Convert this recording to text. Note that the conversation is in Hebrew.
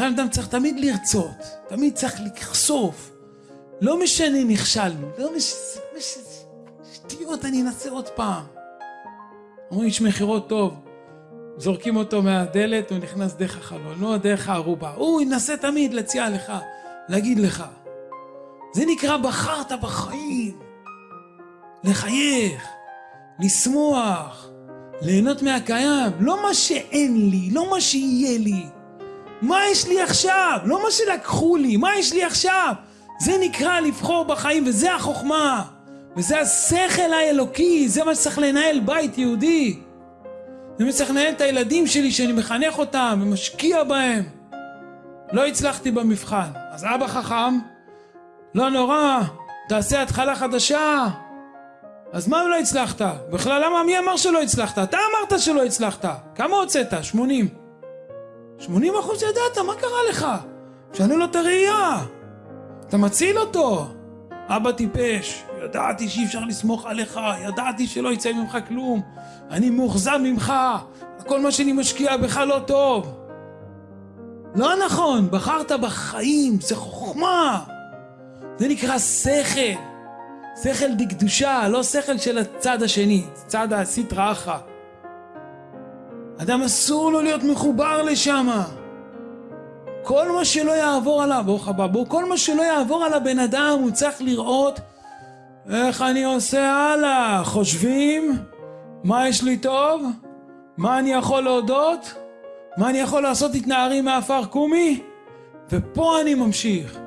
הרי אדם צריך תמיד לרצות, תמיד צריך לחשוף. לא משנה נכשלנו, לא משנה, שטויות, אני אנסה עוד פעם. אומרים איש מכירות טוב, זורקים אותו מהדלת, הוא נכנס דרך החלון, לא דרך הערובה. הוא ינסה תמיד להציע לך, להגיד לך. זה נקרא בחרת בחיים. לחייך, לשמוח, ליהנות מהקיים, לא מה שאין לי, לא מה שיהיה לי. מה יש לי עכשיו? לא מה שלקחו לי, מה יש לי עכשיו? זה נקרא לבחור בחיים, וזה החוכמה. וזה השכל האלוקי, זה מה שצריך לנהל בית יהודי. זה מה שצריך לנהל את הילדים שלי, שאני מחנך אותם ומשקיע בהם. לא הצלחתי במבחן, אז אבא חכם, לא נורא, תעשה התחלה חדשה. אז מה אם לא הצלחת? בכלל למה, מי אמר שלא הצלחת? אתה אמרת שלא הצלחת. כמה הוצאת? 80. 80 אחוז ידעת, מה קרה לך? משנה לו את הראייה. אתה מציל אותו. אבא טיפש, ידעתי שאי אפשר לסמוך עליך, ידעתי שלא יצא ממך כלום. אני מאוכזב ממך, כל מה שאני משקיע בך לא טוב. לא נכון, בחרת בחיים, זה חוכמה. זה נקרא שכל. שכל דקדושה, לא שכל של הצד השני, צד הסטרא אחרא. אדם אסור לו להיות מחובר לשם. כל מה שלא יעבור עליו, ברוך הבא, בוא, כל מה שלא יעבור על הבן אדם, הוא צריך לראות איך אני עושה הלאה. חושבים? מה יש לי טוב? מה אני יכול להודות? מה אני יכול לעשות התנערי מעפר קומי? ופה אני ממשיך.